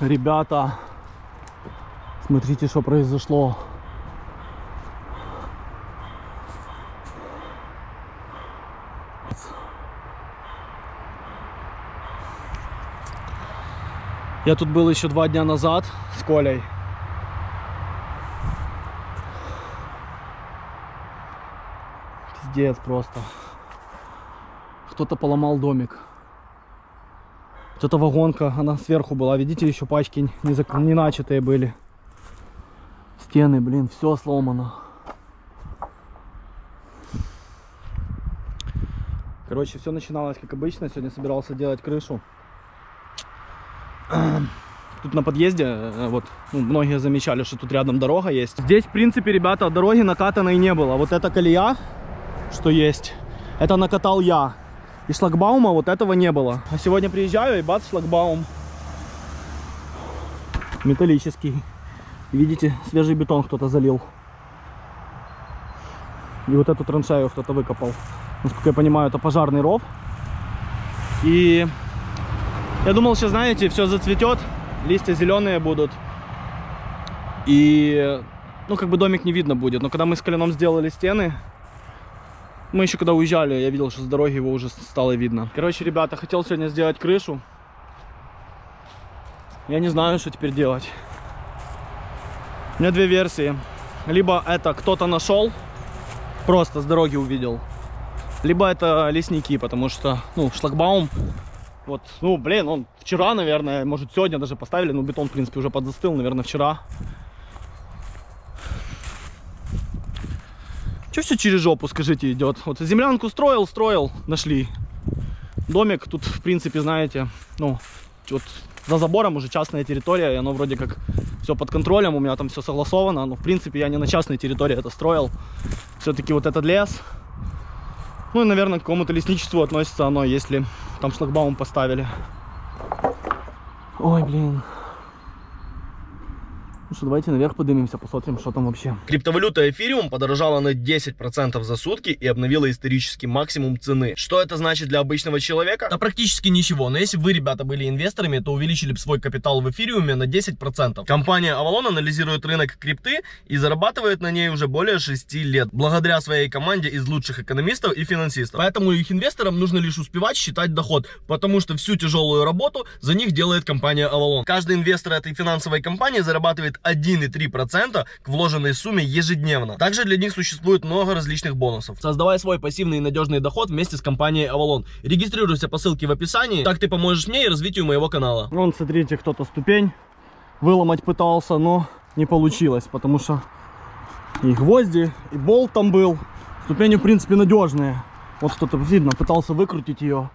Ребята, смотрите, что произошло. Я тут был еще два дня назад с Колей. Пиздец просто. Кто-то поломал домик. Вот эта вагонка, она сверху была. Видите, еще пачки не, зак... не начатые были. Стены, блин, все сломано. Короче, все начиналось как обычно. Сегодня собирался делать крышу. Тут на подъезде, э, вот, ну, многие замечали, что тут рядом дорога есть. Здесь, в принципе, ребята, дороги накатанной не было. Вот эта колея, что есть, это накатал я. И шлагбаума вот этого не было. А сегодня приезжаю, и бац, шлагбаум. Металлический. Видите, свежий бетон кто-то залил. И вот эту траншею кто-то выкопал. Насколько я понимаю, это пожарный ров. И я думал, сейчас, знаете, все зацветет, листья зеленые будут. И, ну, как бы домик не видно будет. Но когда мы с коленом сделали стены, мы еще когда уезжали, я видел, что с дороги его уже стало видно. Короче, ребята, хотел сегодня сделать крышу. Я не знаю, что теперь делать. У меня две версии. Либо это кто-то нашел, просто с дороги увидел. Либо это лесники, потому что, ну, шлагбаум, вот, ну, блин, он вчера, наверное, может, сегодня даже поставили, но бетон, в принципе, уже подзастыл, наверное, вчера. Че все через жопу, скажите, идет? Вот землянку строил, строил, нашли. Домик тут, в принципе, знаете, ну, вот за забором уже частная территория, и оно вроде как все под контролем, у меня там все согласовано, но, в принципе, я не на частной территории это строил. Все-таки вот этот лес, ну и, наверное, к какому-то лесничеству относится оно, если там шлагбаум поставили. Ой, блин. Ну что, давайте наверх поднимемся, посмотрим, что там вообще. Криптовалюта эфириум подорожала на 10% за сутки и обновила исторический максимум цены. Что это значит для обычного человека? Да практически ничего, но если бы вы, ребята, были инвесторами, то увеличили бы свой капитал в эфириуме на 10%. Компания Avalon анализирует рынок крипты и зарабатывает на ней уже более 6 лет, благодаря своей команде из лучших экономистов и финансистов. Поэтому их инвесторам нужно лишь успевать считать доход, потому что всю тяжелую работу за них делает компания Avalon. Каждый инвестор этой финансовой компании зарабатывает 1,3% к вложенной сумме ежедневно. Также для них существует много различных бонусов. Создавай свой пассивный и надежный доход вместе с компанией Avalon. Регистрируйся по ссылке в описании. Так ты поможешь мне и развитию моего канала. Вон, смотрите, кто-то ступень выломать пытался, но не получилось, потому что и гвозди, и болт там был. Ступени, в принципе, надежные. Вот кто-то, видно, пытался выкрутить ее,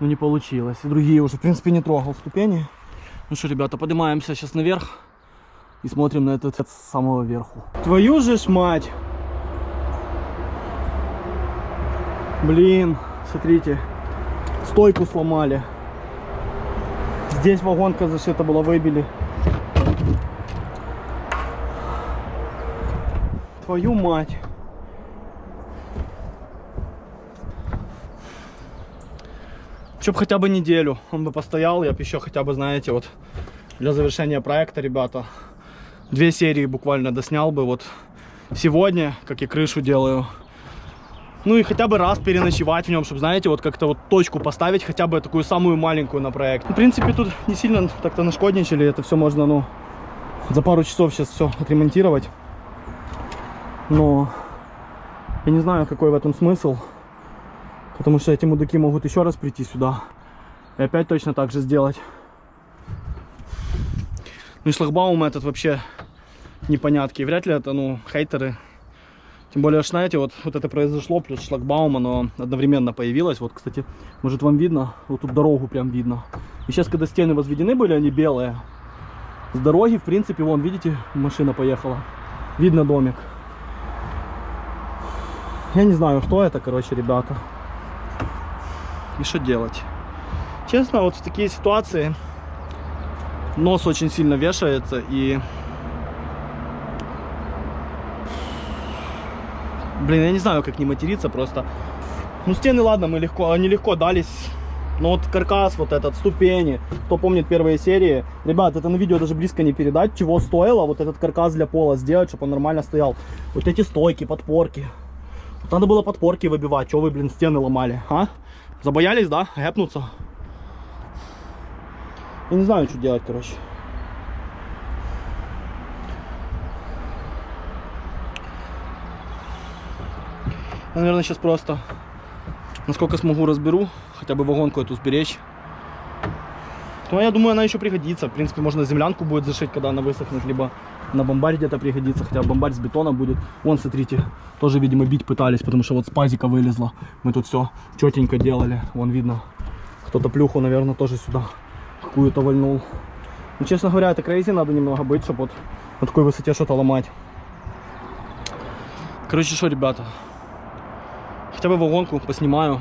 но не получилось. И другие уже, в принципе, не трогал ступени. Ну что, ребята, поднимаемся сейчас наверх и смотрим на этот с самого верху. Твою же ж мать! Блин, смотрите, стойку сломали. Здесь вагонка зашита была, выбили. Твою мать. Чтоб хотя бы неделю он бы постоял, я бы еще хотя бы, знаете, вот для завершения проекта, ребята, две серии буквально доснял бы вот сегодня, как я крышу делаю. Ну и хотя бы раз переночевать в нем, чтобы, знаете, вот как-то вот точку поставить, хотя бы такую самую маленькую на проект. В принципе, тут не сильно так-то нашкодничали, это все можно, ну, за пару часов сейчас все отремонтировать. Но я не знаю, какой в этом смысл, потому что эти мудаки могут еще раз прийти сюда и опять точно так же сделать. Ну и шлагбаум этот вообще непонятки. Вряд ли это, ну, хейтеры. Тем более, знаете, вот, вот это произошло, плюс шлагбаум, оно одновременно появилось. Вот, кстати, может вам видно, вот тут дорогу прям видно. И сейчас, когда стены возведены были, они белые. С дороги, в принципе, вон, видите, машина поехала. Видно домик. Я не знаю, что это, короче, ребята. И что делать? Честно, вот в такие ситуации нос очень сильно вешается и блин я не знаю как не материться просто ну стены ладно мы легко они легко дались Ну вот каркас вот этот, ступени, кто помнит первые серии. Ребят, это на видео даже близко не передать, чего стоило вот этот каркас для пола сделать, чтобы он нормально стоял. Вот эти стойки, подпорки. Вот надо было подпорки выбивать, что вы, блин, стены ломали, а? Забоялись, да, гэпнуться? Я не знаю, что делать, короче. Я, наверное, сейчас просто, насколько смогу, разберу, хотя бы вагонку эту сберечь. Ну, я думаю, она еще пригодится. В принципе, можно землянку будет зашить, когда она высохнет, либо на бомбарь где-то пригодится, хотя бомбарь с бетона будет. Вон, смотрите, тоже, видимо, бить пытались, потому что вот с пазика вылезла. Мы тут все четенько делали. Вон видно, кто-то плюху, наверное, тоже сюда какую-то вальнул. Ну, честно говоря, это крейзи надо немного быть, чтобы вот на такой высоте что-то ломать. Короче, что, ребята, хотя бы вагонку поснимаю.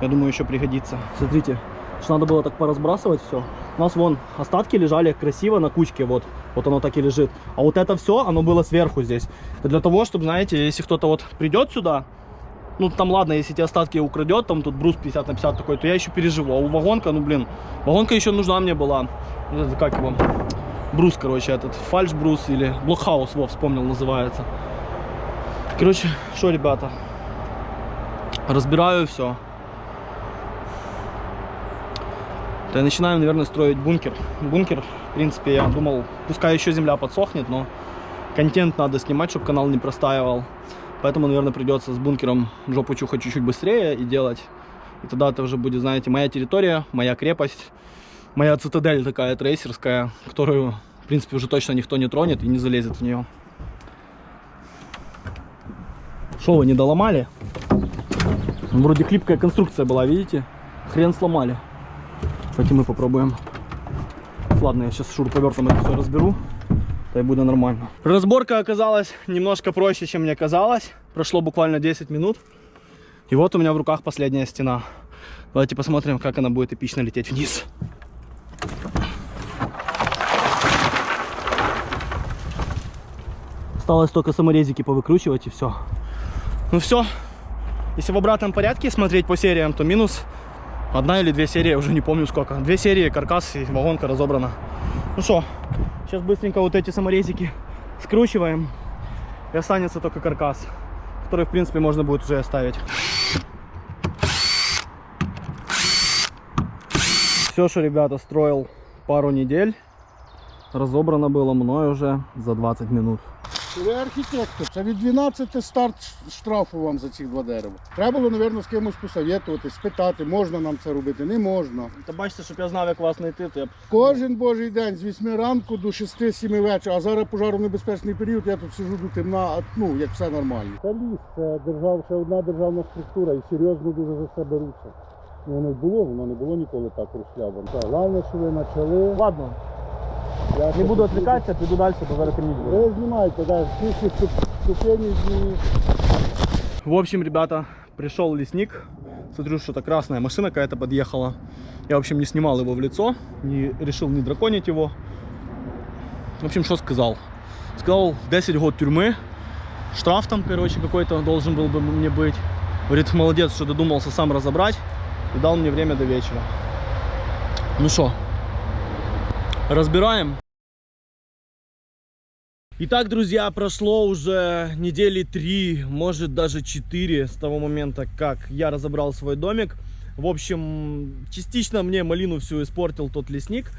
Я думаю, еще пригодится. Смотрите, что надо было так поразбрасывать все. У нас вон остатки лежали красиво на кучке, вот. Вот оно так и лежит. А вот это все, оно было сверху здесь. Это для того, чтобы, знаете, если кто-то вот придет сюда, ну там ладно, если эти остатки украдет, там тут брус 50 на 50 такой, то я еще переживу. А у вагонка, ну блин, вагонка еще нужна мне была. Это Как его? Брус, короче, этот фальш брус или блокхаус, во, вспомнил, называется. Короче, что, ребята, разбираю все. То я начинаю, наверное, строить бункер. Бункер, в принципе, я думал, пускай еще земля подсохнет, но контент надо снимать, чтобы канал не простаивал. Поэтому, наверное, придется с бункером жопу чухать чуть-чуть быстрее и делать. И тогда это уже будет, знаете, моя территория, моя крепость, моя цитадель такая трейсерская, которую, в принципе, уже точно никто не тронет и не залезет в нее. Что вы не доломали? Вроде хлипкая конструкция была, видите? Хрен сломали. Давайте мы попробуем. Ладно, я сейчас шуруповертом это все разберу. Да и будет нормально. Разборка оказалась немножко проще, чем мне казалось. Прошло буквально 10 минут. И вот у меня в руках последняя стена. Давайте посмотрим, как она будет эпично лететь вниз. Осталось только саморезики повыкручивать и все. Ну все. Если в обратном порядке смотреть по сериям, то минус одна или две серии, уже не помню сколько. Две серии, каркас и вагонка разобрана. Ну что, сейчас быстренько вот эти саморезики скручиваем. И останется только каркас, который, в принципе, можно будет уже оставить. Все, что, ребята, строил пару недель, разобрано было мной уже за 20 минут. Ви архітектор, це від 12 старт штрафу вам за ці два дерева. Треба було, мабуть, з кимось посоветувати, спитати, можна нам це робити, не можна. Та бачите, щоб я знав, як вас знайти, то я б Кожен божий день з 8 ранку до 6-7 вечора, а зараз пожаронебезпечний період, я тут сижу до темна, ну, як все нормально. Це ліс, це держав, ще одна державна структура і серйозно дуже за це беруться. Ну, Воно й було, воно не було ніколи так розшлябано. Так, Головне, що ви почали. Ладно, Я не ще буду тут- відвлекатися, піду далі, бо зараз темніть буде. Ви знімайте, да, всі ці ступені зні. В общем, ребята, пришел лесник. Смотрю, что-то красная машина какая-то подъехала. Я, в общем, не снимал его в лицо, не решил не драконить его. В общем, что сказал? Сказал 10 год тюрьмы, штраф там, короче, какой-то должен был бы мне быть. Говорит, молодец, что додумался сам разобрать и дал мне время до вечера. Ну что, разбираем. Итак, друзья, прошло уже недели три, может даже четыре с того момента, как я разобрал свой домик. В общем, частично мне малину всю испортил тот лесник.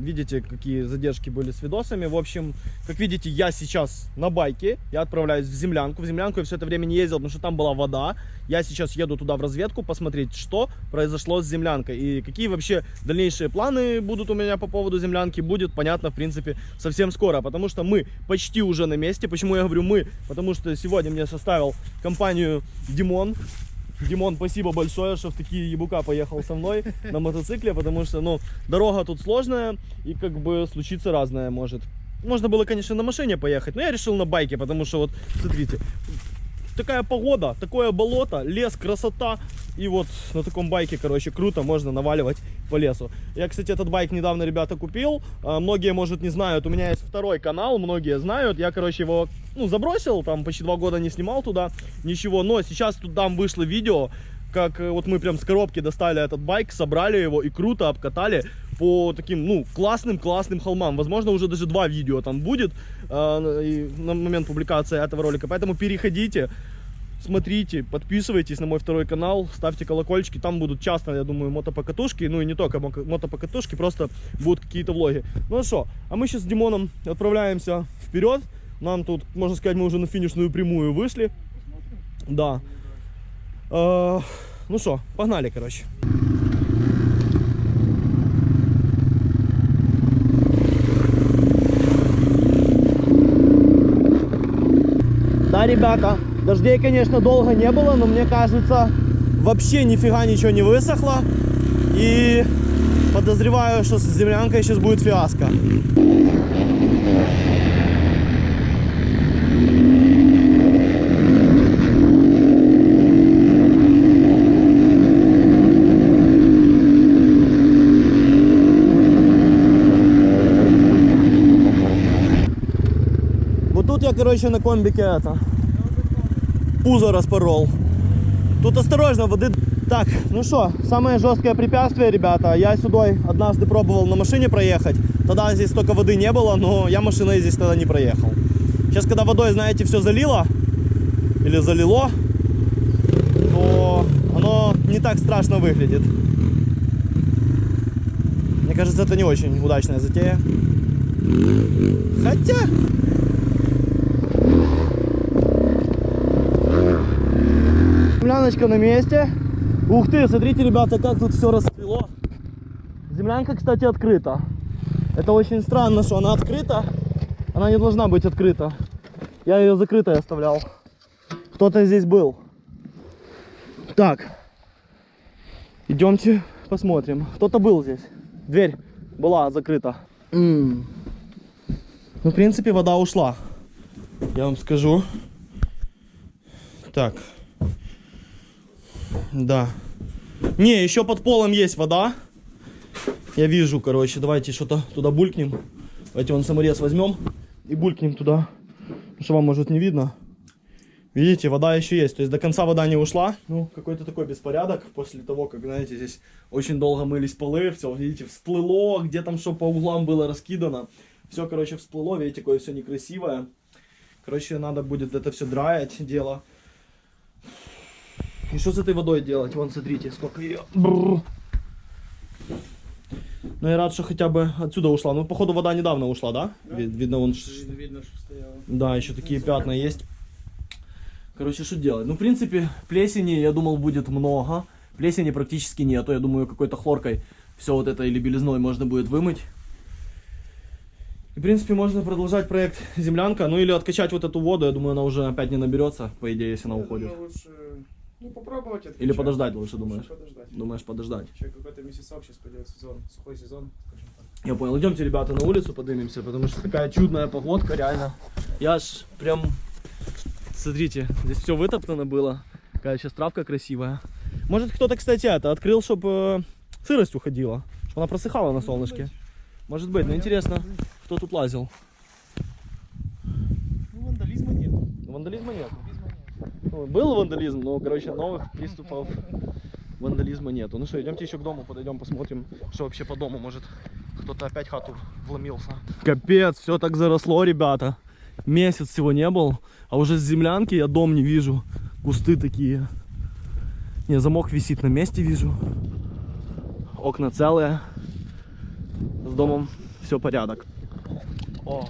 Видите, какие задержки были с видосами. В общем, как видите, я сейчас на байке. Я отправляюсь в землянку. В землянку я все это время не ездил, потому что там была вода. Я сейчас еду туда в разведку посмотреть, что произошло с землянкой. И какие вообще дальнейшие планы будут у меня по поводу землянки. Будет понятно, в принципе, совсем скоро. Потому что мы почти уже на месте. Почему я говорю мы? Потому что сегодня мне составил компанию Димон. Димон, спасибо большое, что в такие ебука поехал со мной на мотоцикле, потому что, ну, дорога тут сложная и как бы случиться разное может. Можно было, конечно, на машине поехать, но я решил на байке, потому что вот, смотрите, такая погода, такое болото, лес, красота. И вот на таком байке, короче, круто, можно наваливать по лесу. Я, кстати, этот байк недавно, ребята, купил. А, Многие, может, не знают, у меня есть второй канал, многие знают. Я, короче, его, ну, забросил, там почти два года не снимал туда ничего. Но сейчас тут там вышло видео, как э, вот мы прям с коробки достали этот байк, собрали его и круто обкатали по таким, ну, классным-классным холмам. Возможно, уже даже два видео там будет э, на момент публикации этого ролика. Поэтому переходите, смотрите, подписывайтесь на мой второй канал, ставьте колокольчики, там будут часто, я думаю, мотопокатушки, ну и не только мо- мотопокатушки, просто будут какие-то влоги. Ну что, а мы сейчас с Димоном отправляемся вперед, нам тут, можно сказать, мы уже на финишную прямую вышли, да. Э, ну что, погнали, короче. Ребята, дождей, конечно, долго не было, но мне кажется, вообще нифига ничего не высохло. И подозреваю, что с землянкой сейчас будет фиаско. Вот тут я, короче, на комбике это пузо распорол. Тут осторожно, воды... Так, ну что, самое жесткое препятствие, ребята. Я сюда однажды пробовал на машине проехать. Тогда здесь столько воды не было, но я машиной здесь тогда не проехал. Сейчас, когда водой, знаете, все залило, или залило, то оно не так страшно выглядит. Мне кажется, это не очень удачная затея. Хотя... Земляночка на месте. Ух ты, смотрите, ребята, как тут все расцвело. Землянка, кстати, открыта. Это очень странно, что она открыта. Она не должна быть открыта. Я ее закрытой оставлял. Кто-то здесь был. Так. Идемте посмотрим. Кто-то был здесь. Дверь была закрыта. М. Ну, в принципе, вода ушла. Я вам скажу. Так. Да. Не, еще под полом есть вода. Я вижу, короче. Давайте что-то туда булькнем. Давайте вон саморез возьмем и булькнем туда. Потому что вам, может, не видно. Видите, вода еще есть. То есть до конца вода не ушла. Ну, какой-то такой беспорядок после того, как, знаете, здесь очень долго мылись полы. Все, видите, всплыло. Где там что по углам было раскидано. Все, короче, всплыло. Видите, какое все некрасивое. Короче, надо будет это все драять дело. И что с этой водой делать? Вон, смотрите, сколько ее. Бррр. Ну, я рад, что хотя бы отсюда ушла. Ну, походу, вода недавно ушла, да? Ви- видно, вон... Видно, що стояло. Да, еще такие пятна есть. Короче, что делать? Ну, в принципе, плесени, я думал, будет много. Плесени практически нету. Я думаю, какой-то хлоркой все вот это или белизной можно будет вымыть. И, в принципе, можно продолжать проект землянка. Ну, или откачать вот эту воду. Я думаю, она уже опять не наберется, по идее, если она уходит. Думаю, лучше, ну, попробовать откачать. Или подождать лучше, Лучше думаешь? подождать. Думаешь, подождать? Еще какой-то месяцок сейчас пойдет сезон, сухой сезон, скажем так. Я понял. Идемте, ребята, на улицу поднимемся, потому что такая чудная погодка, реально. Я ж прям... Смотрите, здесь все вытоптано было. Какая сейчас травка красивая. Может, кто-то, кстати, это открыл, чтобы сырость уходила. Чтобы она просыхала на солнышке. Может быть, но интересно, кто тут лазил. Ну, вандализма нет. Вандализма нет. Был вандализм, но, короче, новых приступов вандализма нету. Ну что, идемте еще к дому, подойдем, посмотрим, что вообще по дому. Может, кто-то опять хату вломился. Капец, все так заросло, ребята. Месяц всего не был, а уже с землянки я дом не вижу. Кусты такие. Не, замок висит на месте, вижу. Окна целые. С домом все порядок. О,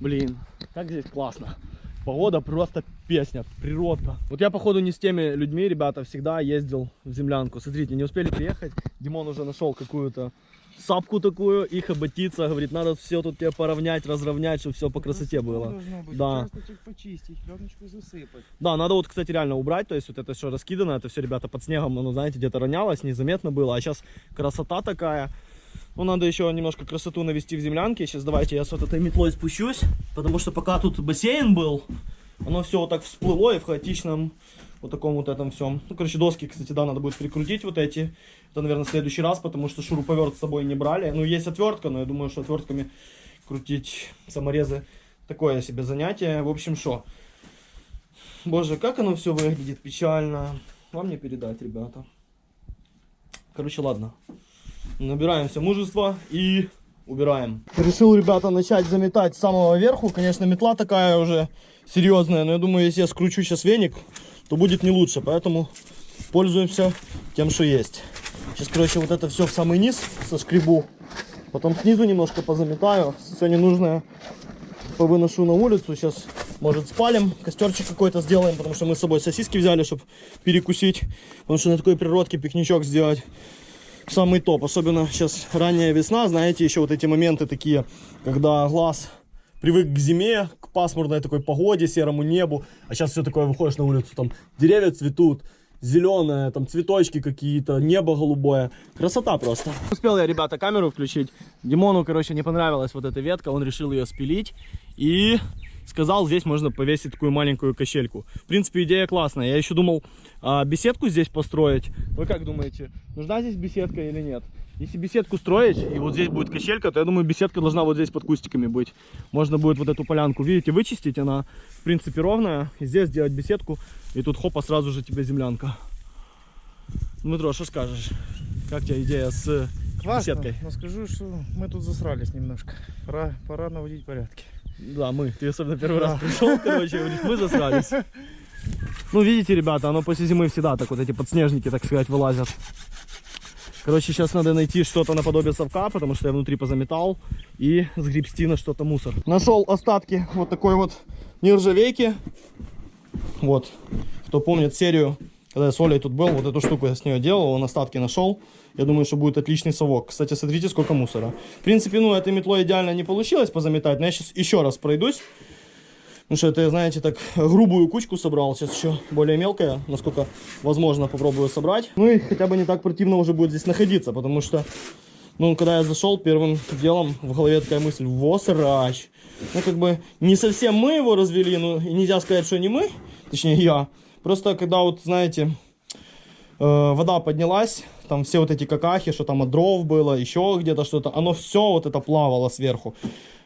блин, как здесь классно. Погода просто песня, природка. Вот я, походу, не с теми людьми, ребята, всегда ездил в землянку. Смотрите, не успели приехать. Димон уже нашел какую-то сапку такую и хоботиться. Говорит, надо все тут тебе поравнять, разровнять, чтобы все по красоте было. Быть. Да. Участочек почистить, пленочку засыпать. Да, надо вот, кстати, реально убрать, то есть вот это все раскидано, это все, ребята, под снегом, ну, знаете, где-то ронялось, незаметно было, а сейчас красота такая. Ну, надо еще немножко красоту навести в землянке. Сейчас давайте я с вот этой метлой спущусь, потому что пока тут бассейн был, оно все вот так всплыло и в хаотичном вот таком вот этом всем. Ну, короче, доски, кстати, да, надо будет прикрутить вот эти. Это, наверное, в следующий раз, потому что шуруповерт с собой не брали. Ну, есть отвертка, но я думаю, что отвертками крутить саморезы такое себе занятие. В общем, что? Боже, как оно все выглядит печально. вам не передать, ребята. Короче, ладно. Набираемся мужества и убираем. Решил, ребята, начать заметать с самого верху. Конечно, метла такая уже серьезная, но я думаю, если я скручу сейчас веник, то будет не лучше. Поэтому пользуемся тем, что есть. Сейчас, короче, вот это все в самый низ соскребу. Потом снизу немножко позаметаю. Все ненужное повыношу на улицу. Сейчас, может, спалим, костерчик какой-то сделаем, потому что мы с собой сосиски взяли, чтобы перекусить. Потому что на такой природке пикничок сделать самый топ. Особенно сейчас ранняя весна, знаете, еще вот эти моменты такие, когда глаз привык к зиме, к пасмурной такой погоде, серому небу, а сейчас все такое, выходишь на улицу, там деревья цветут, зеленое, там цветочки какие-то, небо голубое. Красота просто. Успел я, ребята, камеру включить. Димону, короче, не понравилась вот эта ветка, он решил ее спилить и сказал, здесь можно повесить такую маленькую качельку. В принципе, идея классная. Я еще думал а, беседку здесь построить. Вы как думаете, нужна здесь беседка или нет? Если беседку строить, и вот здесь будет качелька, то я думаю, беседка должна вот здесь под кустиками быть. Можно будет вот эту полянку, видите, вычистить, она в принципе ровная. И здесь сделать беседку, и тут хопа, сразу же тебе землянка. Дмитро, что скажешь? Как тебе идея с Классно, беседкой? но скажу, что мы тут засрались немножко. Пора, пора наводить порядки. Да, мы. Ты особенно первый раз пришел, короче, говоришь, мы засрались. Ну, видите, ребята, оно после зимы всегда так вот эти подснежники, так сказать, вылазят. Короче, сейчас надо найти что-то наподобие совка, потому что я внутри позаметал, и сгребсти на что-то мусор. Нашел остатки вот такой вот нержавейки. Вот, кто помнит серию, когда я с Олей тут был, вот эту штуку я с нее делал, он остатки нашел. Я думаю, что будет отличный совок. Кстати, смотрите, сколько мусора. В принципе, ну, этой метлой идеально не получилось позаметать, но я сейчас еще раз пройдусь. Потому что это, знаете, так грубую кучку собрал. Сейчас еще более мелкая, насколько возможно, попробую собрать. Ну и хотя бы не так противно уже будет здесь находиться, потому что, ну, когда я зашел, первым делом в голове такая мысль, во, срач. Ну, как бы, не совсем мы его развели, ну, нельзя сказать, что не мы, точнее, я. Просто, когда вот, знаете, вода поднялась, там все вот эти какахи, что там от дров было, еще где-то что-то, оно все вот это плавало сверху.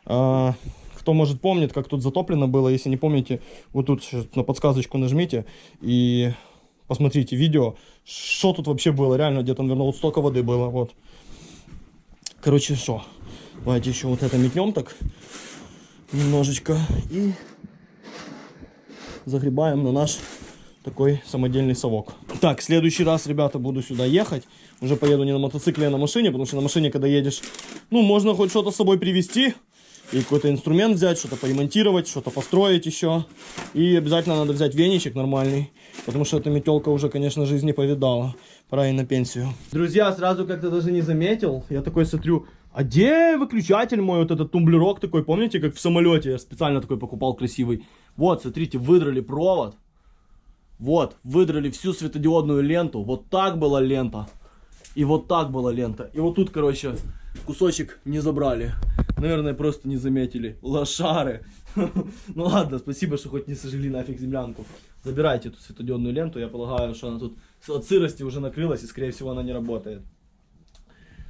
Э, кто может помнит, как тут затоплено было, если не помните, вот тут на подсказочку нажмите и посмотрите видео, что тут вообще было, реально где-то, наверное, вот столько воды было, вот. Короче, что, давайте еще вот это метнем так немножечко и загребаем на наш такой самодельный совок. Так, следующий раз, ребята, буду сюда ехать. Уже поеду не на мотоцикле, а на машине, потому что на машине, когда едешь, ну, можно хоть что-то с собой привезти. И какой-то инструмент взять, что-то поремонтировать, что-то построить еще. И обязательно надо взять веничек нормальный. Потому что эта метелка уже, конечно, жизнь не повидала. Пора и на пенсию. Друзья, сразу как-то даже не заметил. Я такой смотрю, а где выключатель мой, вот этот тумблерок такой, помните, как в самолете? Я специально такой покупал красивый. Вот, смотрите, выдрали провод. Вот, выдрали всю светодиодную ленту. Вот так была лента. И вот так была лента. И вот тут, короче, кусочек не забрали. Наверное, просто не заметили. Лошары. Ну ладно, спасибо, что хоть не сожгли нафиг землянку. Забирайте эту светодиодную ленту. Я полагаю, что она тут от сырости уже накрылась и, скорее всего, она не работает.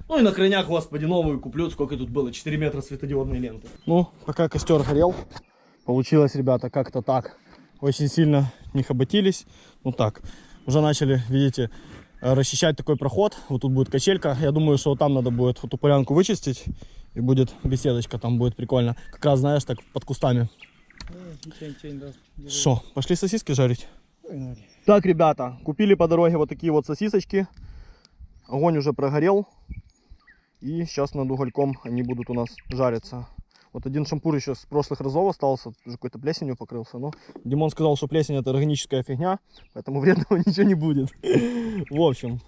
Ну и на крайняк, господи, новую куплю. Сколько тут было? 4 метра светодиодной ленты. Ну, пока костер горел, получилось, ребята, как-то так. Очень сильно не хоботились. Ну так, уже начали, видите, э, расчищать такой проход. Вот тут будет качелька. Я думаю, что там надо будет эту полянку вычистить. И будет беседочка, там будет прикольно. Как раз, знаешь, так под кустами. Что, пошли сосиски жарить? Так, ребята, купили по дороге вот такие вот сосисочки. Огонь уже прогорел. И сейчас над угольком они будут у нас жариться. Вот один шампур еще с прошлых разов остался, уже какой-то плесенью покрылся. Но Димон сказал, что плесень это органическая фигня, поэтому вредного ничего не будет. В общем,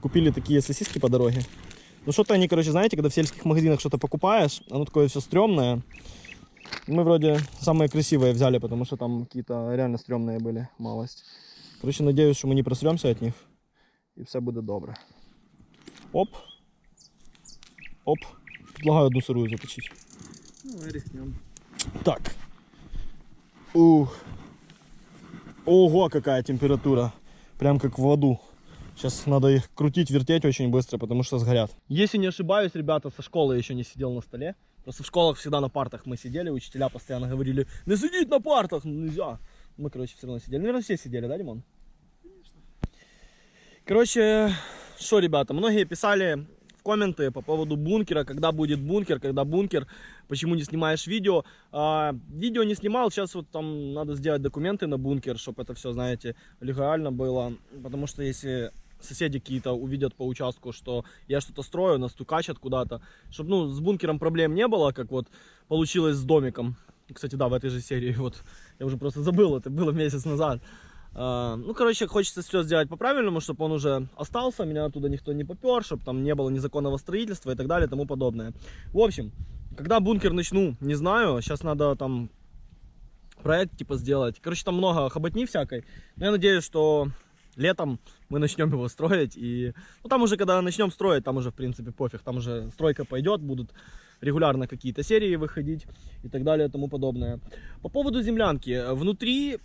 купили такие сосиски по дороге. Ну что-то они, короче, знаете, когда в сельских магазинах что-то покупаешь, оно такое все стрёмное. Мы вроде самые красивые взяли, потому что там какие-то реально стрёмные были, малость. Короче, надеюсь, что мы не просремся от них. И все буде добре. Оп. Оп. Предлагаю одну сырую заточить. Ну, рискнем. Так. Ух. Ого, какая температура. Прям как в аду. Сейчас надо их крутить, вертеть очень быстро, потому что сгорят. Если не ошибаюсь, ребята, со школы еще не сидел на столе. Просто в школах всегда на партах мы сидели, учителя постоянно говорили, не сидеть на партах, нельзя. Мы, короче, все равно сидели. Наверное, все сидели, да, Димон? Короче, что, ребята, многие писали комменты по поводу бункера, когда будет бункер, когда бункер, почему не снимаешь видео. А, видео не снимал, сейчас вот там надо сделать документы на бункер, чтобы это все, знаете, легально было. Потому что если соседи какие-то увидят по участку, что я что-то строю, нас тукачат куда-то, чтобы, ну, с бункером проблем не было, как вот получилось с домиком. Кстати, да, в этой же серии, вот, я уже просто забыл, это было месяц назад. А, ну, короче, хочется все сделать по-правильному, чтобы он уже остался, меня оттуда никто не попер, чтобы там не было незаконного строительства и так далее и тому подобное. В общем, когда бункер начну, не знаю, сейчас надо там проект типа сделать. Короче, там много хоботни всякой, но я надеюсь, что летом мы начнем его строить. И ну, там уже, когда начнем строить, там уже, в принципе, пофиг. Там уже стройка пойдет, будут регулярно какие-то серии выходить и так далее и тому подобное. По поводу землянки. Внутри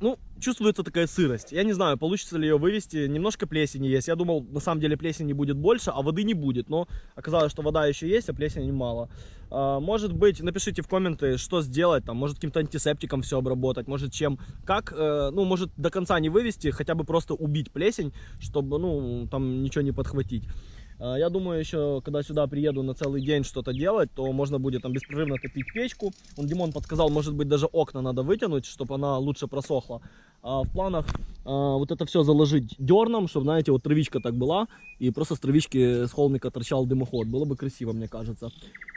ну, чувствуется такая сырость. Я не знаю, получится ли ее вывести. Немножко плесени есть. Я думал, на самом деле плесени будет больше, а воды не будет. Но оказалось, что вода еще есть, а плесени мало. А, может быть, напишите в комменты, что сделать. Там, может, каким-то антисептиком все обработать. Может, чем, как. Э, ну, может, до конца не вывести, хотя бы просто убить плесень, чтобы, ну, там ничего не подхватить. А, я думаю, еще, когда сюда приеду на целый день что-то делать, то можно будет там беспрерывно топить печку. Он, Димон подсказал, может быть, даже окна надо вытянуть, чтобы она лучше просохла. А в планах а, вот это все заложить дерном, чтобы, знаете, вот травичка так была, и просто с травички с холмика торчал дымоход. Было бы красиво, мне кажется.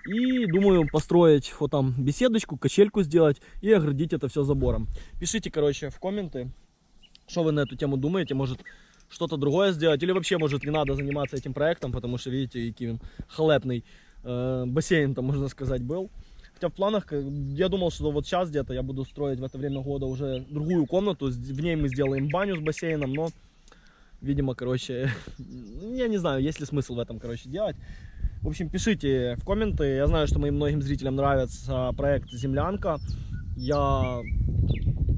И думаю построить вот там беседочку, качельку сделать и оградить это все забором. Пишите, короче, в комменты, что вы на эту тему думаете. Может, что-то другое сделать. Или вообще, может, не надо заниматься этим проектом, потому что, видите, и Кивин халепный э, бассейн там, можно сказать, был. Хотя в планах, я думал, что вот сейчас где-то я буду строить в это время года уже другую комнату. В ней мы сделаем баню с бассейном, но, видимо, короче, я не знаю, есть ли смысл в этом, короче, делать. В общем, пишите в комменты. Я знаю, что моим многим зрителям нравится проект «Землянка». Я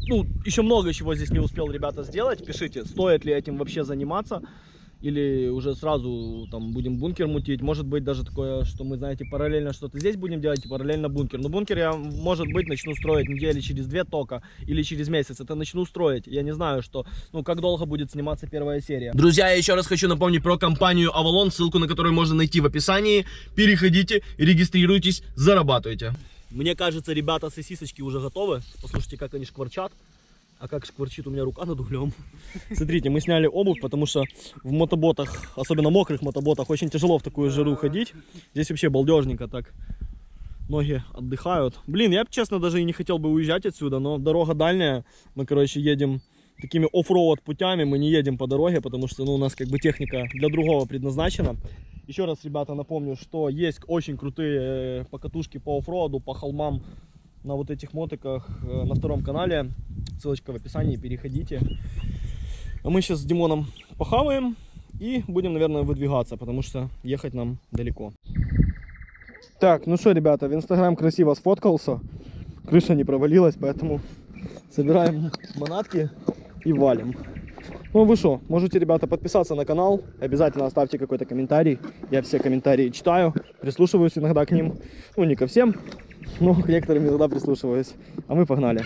ну, еще много чего здесь не успел, ребята, сделать. Пишите, стоит ли этим вообще заниматься. Или уже сразу там будем бункер мутить. Может быть даже такое, что мы, знаете, параллельно что-то здесь будем делать и параллельно бункер. Но бункер я, может быть, начну строить недели через две тока или через месяц. Это начну строить. Я не знаю, что, ну, как долго будет сниматься первая серия. Друзья, я еще раз хочу напомнить про компанию Avalon, ссылку на которую можно найти в описании. Переходите, регистрируйтесь, зарабатывайте. Мне кажется, ребята, сосисочки уже готовы. Послушайте, как они шкварчат. А как шкварчит у меня рука над углем. Смотрите, мы сняли обувь, потому что в мотоботах, особенно мокрых мотоботах, очень тяжело в такую жару ходить. Здесь вообще балдежненько так. Ноги отдыхают. Блин, я, честно, даже и не хотел бы уезжать отсюда, но дорога дальняя. Мы, короче, едем такими оффроуд путями. Мы не едем по дороге, потому что ну, у нас как бы техника для другого предназначена. Еще раз, ребята, напомню, что есть очень крутые э, покатушки по оффроуду, по холмам на вот этих мотиках э, на втором канале. Ссылочка в описании, переходите. А мы сейчас с Димоном похаваем и будем, наверное, выдвигаться, потому что ехать нам далеко. Так, ну что, ребята, в Инстаграм красиво сфоткался. Крыша не провалилась, поэтому собираем манатки и валим. Ну вы что, можете, ребята, подписаться на канал, обязательно оставьте какой-то комментарий. Я все комментарии читаю, прислушиваюсь иногда к ним. Ну, не ко всем, но к некоторым иногда прислушиваюсь. А мы погнали.